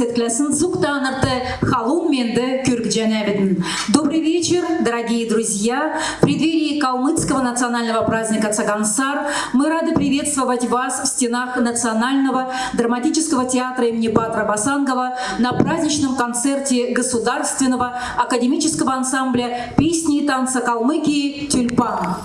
концерт-классин Зуктановты халум менде кюргджанавидн. Добрый вечер, дорогие друзья! В преддверии калмыцкого национального праздника Цагансар мы рады приветствовать вас в стенах Национального драматического театра имени Патра Басангова на праздничном концерте Государственного академического ансамбля песни и танца Калмыкии «Тюльпан».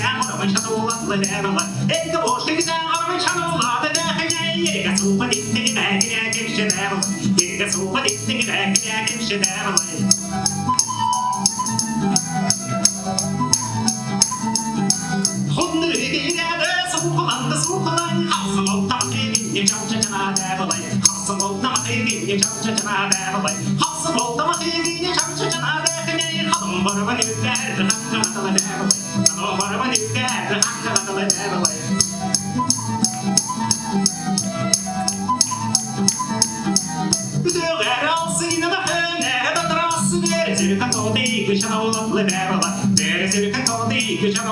عمر من شر الله ظل عمر إنت بوش تقدر من شر الله تداخل عيك سوف تستقبل لكن شدار يك سوف تستقبل لكن شدار 18.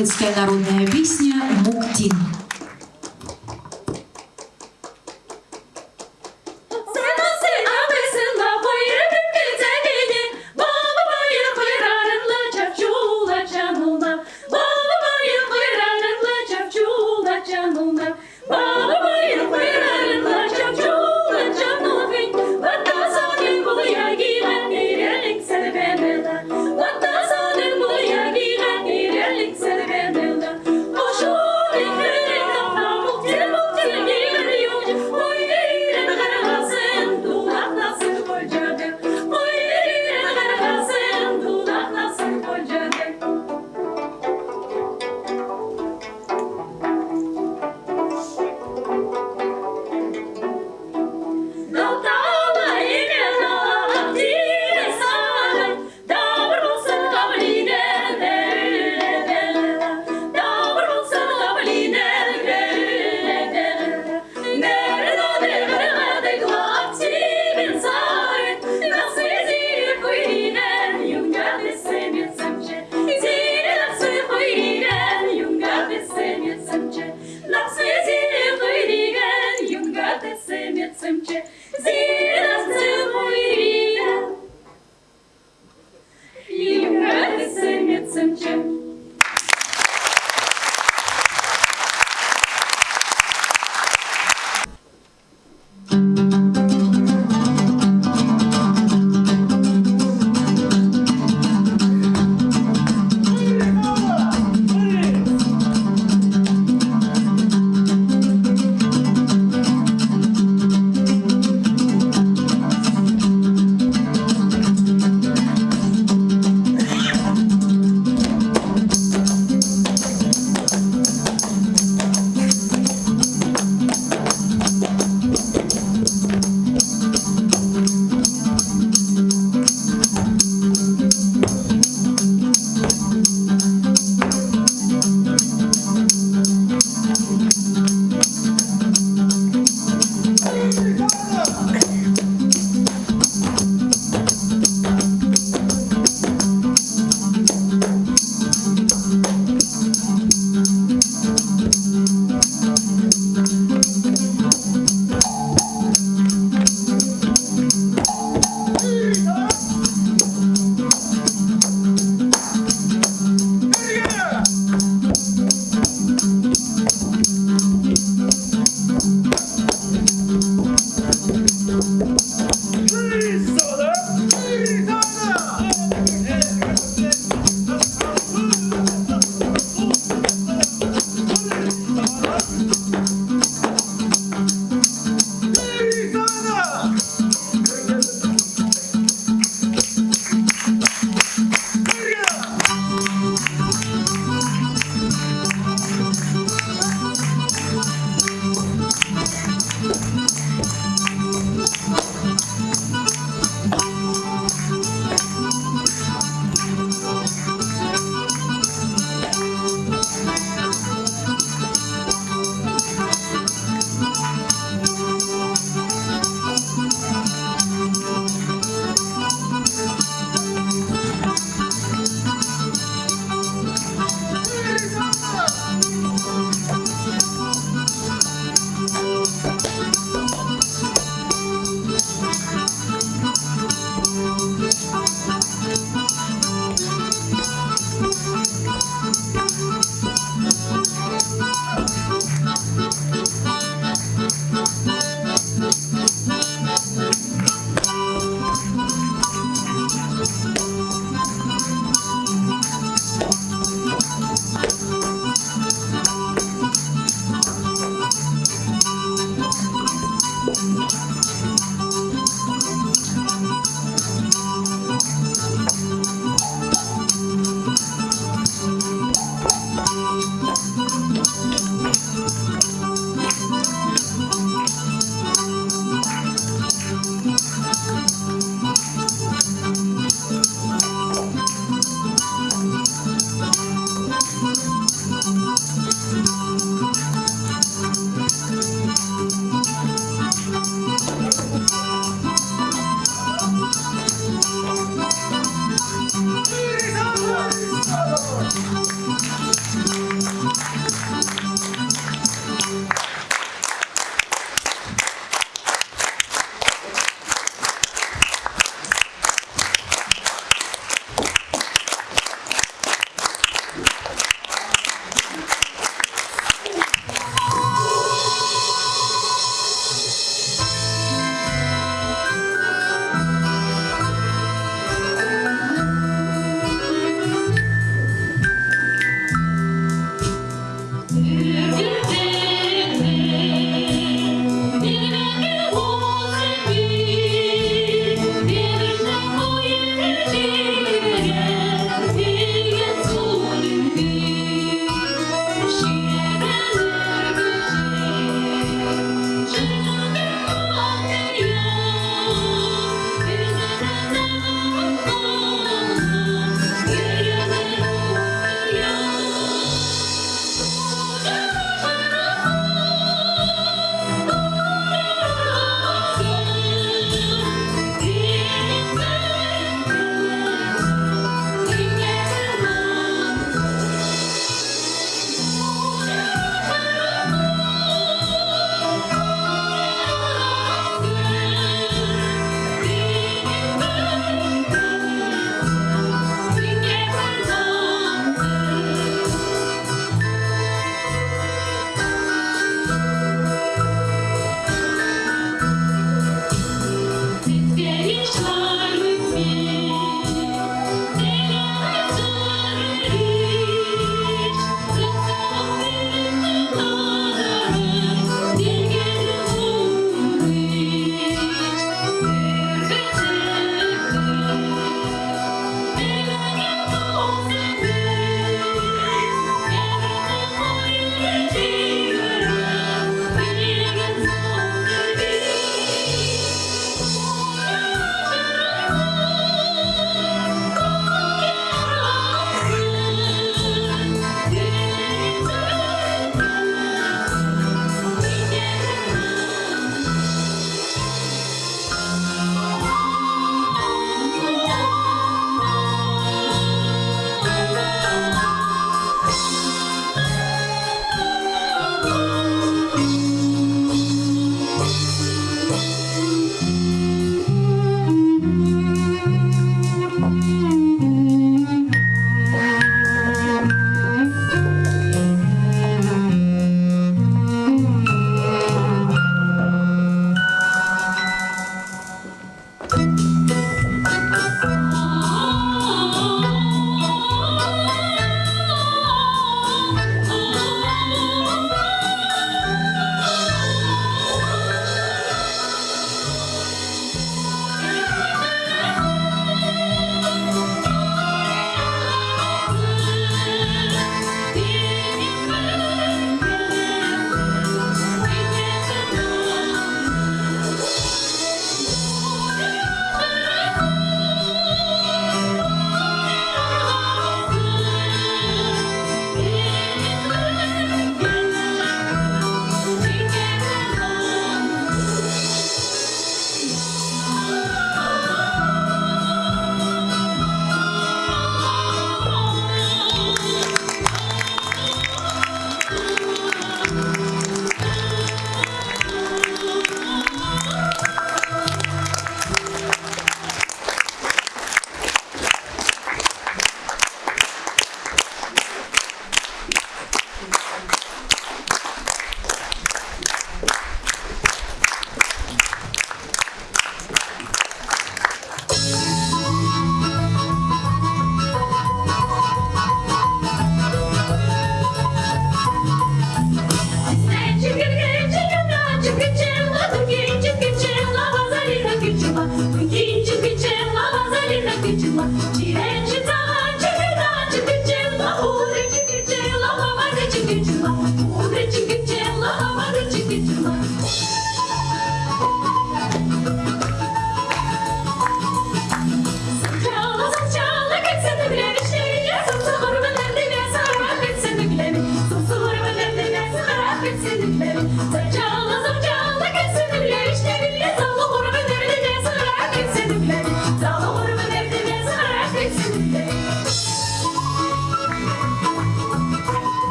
hrvatske narodne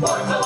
Forza!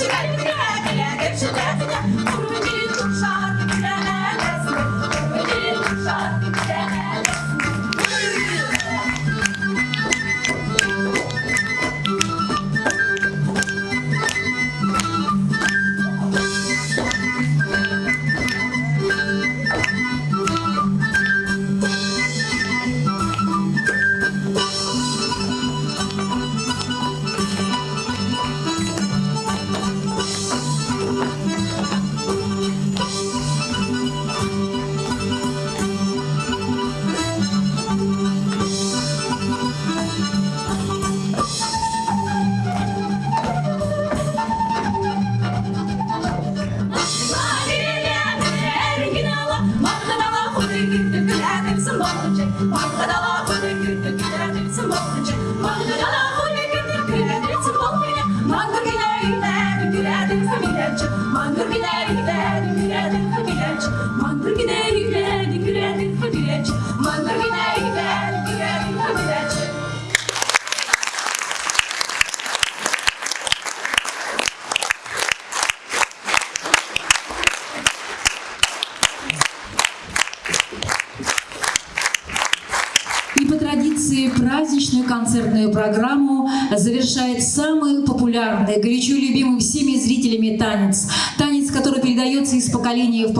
И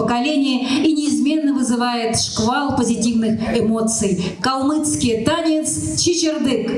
поколения и неизменно вызывает шквал позитивных эмоций. Калмыцкий танец «Чичердык».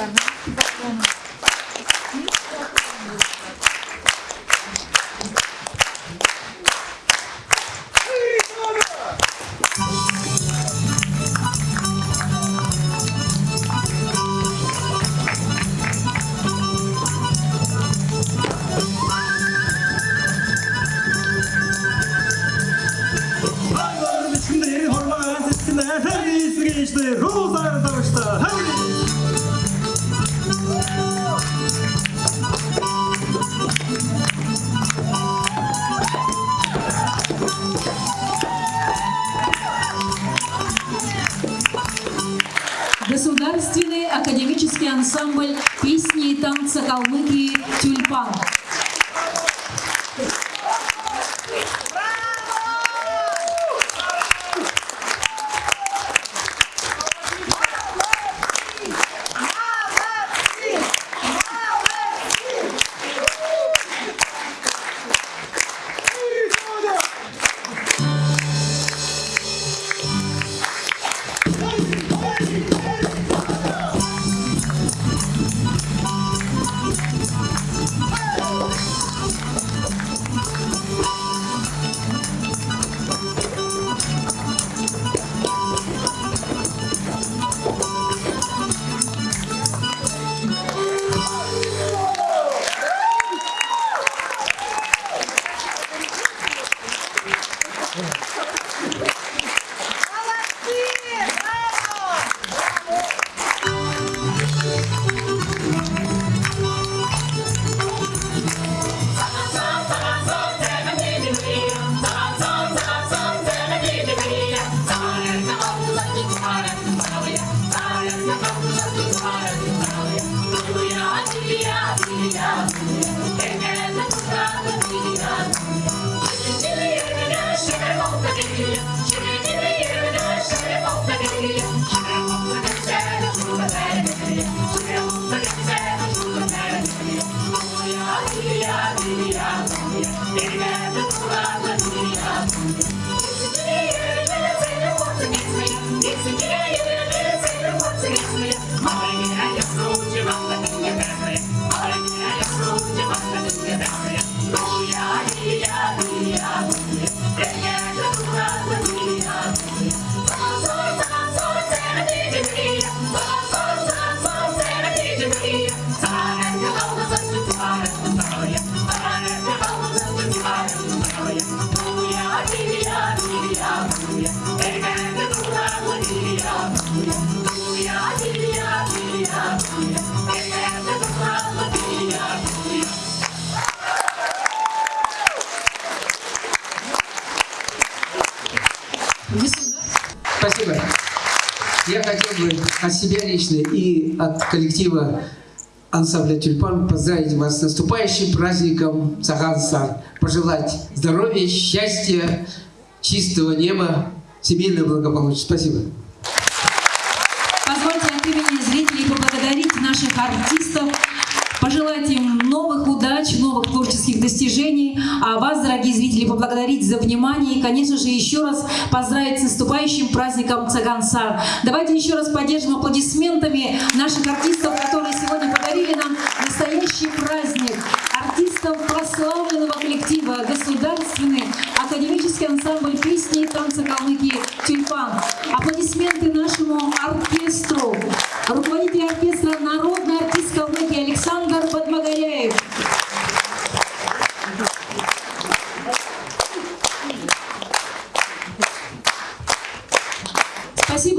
Все Коллектива ансамбля «Тюльпан» поздравить вас с наступающим праздником Саган-Сар. Пожелать здоровья, счастья, чистого неба, семейного благополучия. Спасибо. Позвольте от имени зрителей поблагодарить наших артистов, пожелать им новых удач, новых творческих достижений, а вас, дорогие зрители, поблагодарить за внимание и, конечно же, еще раз поздравить с наступающим праздником Цагансар. Давайте еще раз поддержим аплодисментами наших артистов, которые сегодня подарили нам настоящий праздник. Артистов прославленного коллектива Государственный академический ансамбль песни и танца Калмыкии «Тюльпан». Аплодисменты нашему оркестру. Руководитель оркестра «Народный артист Калмыкии» Александр Бадмагаряев.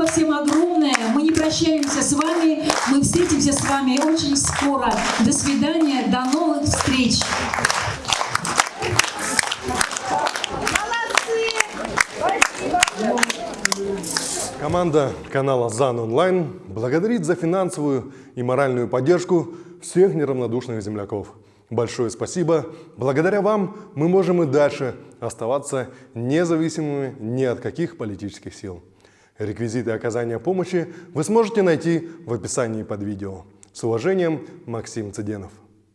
Спасибо всем огромное. Мы не прощаемся с вами. Мы встретимся с вами очень скоро. До свидания. До новых встреч. Команда канала ЗАН Онлайн благодарит за финансовую и моральную поддержку всех неравнодушных земляков. Большое спасибо. Благодаря вам мы можем и дальше оставаться независимыми ни от каких политических сил. Реквизиты оказания помощи вы сможете найти в описании под видео. С уважением, Максим Цыденов.